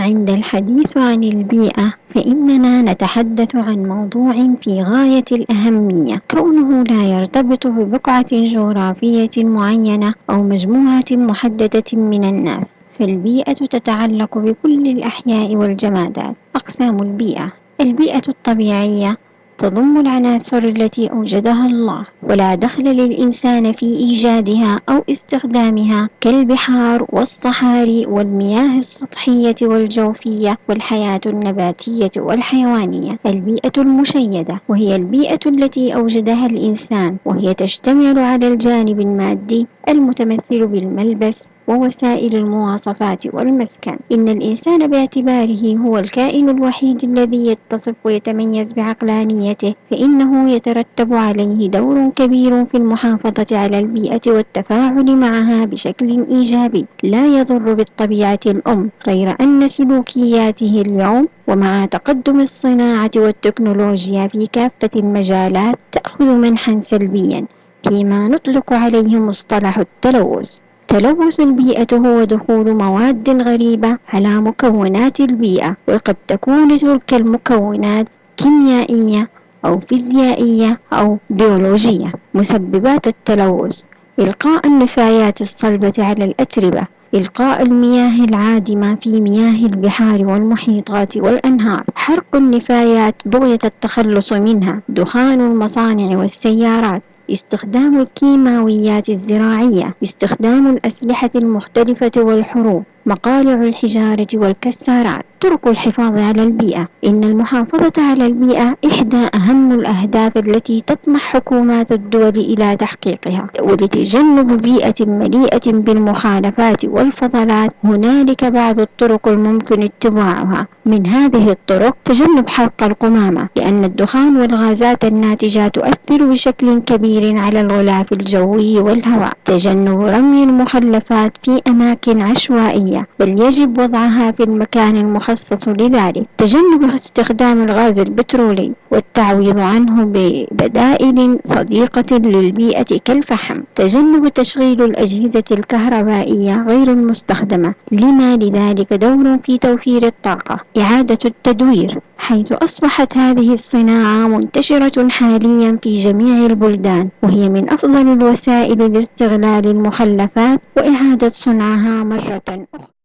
عند الحديث عن البيئة فإننا نتحدث عن موضوع في غاية الأهمية. كونه لا يرتبط ببقعة جغرافية معينة أو مجموعة محددة من الناس فالبيئة تتعلق بكل الأحياء والجمادات. أقسام البيئة البيئة الطبيعية تضم العناصر التي أوجدها الله ولا دخل للإنسان في إيجادها أو استخدامها كالبحار والصحاري والمياه السطحية والجوفية والحياة النباتية والحيوانية. البيئة المشيدة وهي البيئة التي أوجدها الإنسان وهي تشتمل على الجانب المادي المتمثل بالملبس ووسائل المواصفات والمسكن. إن الإنسان باعتباره هو الكائن الوحيد الذي يتصف ويتميز بعقلانيته فإنه يترتب عليه دور كبير في المحافظة على البيئة والتفاعل معها بشكل إيجابي. لا يضر بالطبيعة الأم غير أن سلوكياته اليوم ومع تقدم الصناعة والتكنولوجيا في كافة المجالات تأخذ منحا سلبيا. فيما نطلق عليه مصطلح التلوث. تلوث البيئة هو دخول مواد غريبة على مكونات البيئة وقد تكون تلك المكونات كيميائية أو فيزيائية أو بيولوجية. مسببات التلوث إلقاء النفايات الصلبة على الأتربة إلقاء المياه العادمة في مياه البحار والمحيطات والأنهار. حرق النفايات بغية التخلص منها. دخان المصانع والسيارات استخدام الكيماويات الزراعية استخدام الأسلحة المختلفة والحروب. مقالع الحجارة والكسارات طرق الحفاظ على البيئة. إن المحافظة على البيئة إحدى أهم الأهداف التي تطمح حكومات الدول إلى تحقيقها. ولتجنب بيئة مليئة بالمخالفات والفضلات هنالك بعض الطرق الممكن اتباعها. من هذه الطرق تجنب حرق القمامة لأن الدخان والغازات الناتجة تؤثر بشكل كبير على الغلاف الجوي والهواء. تجنب رمي المخلفات في أماكن عشوائية بل يجب وضعها في المكان المخصص لذلك. تجنب استخدام الغاز البترولي والتعويض عنه ببدائل صديقة للبيئة كالفحم. تجنب تشغيل الأجهزة الكهربائية غير المستخدمة. لما لذلك دور في توفير الطاقة؟ إعادة التدوير. حيث أصبحت هذه الصناعة منتشرة حاليا في جميع البلدان وهي من أفضل الوسائل لاستغلال المخلفات وإعادة صنعها مرة أخرى.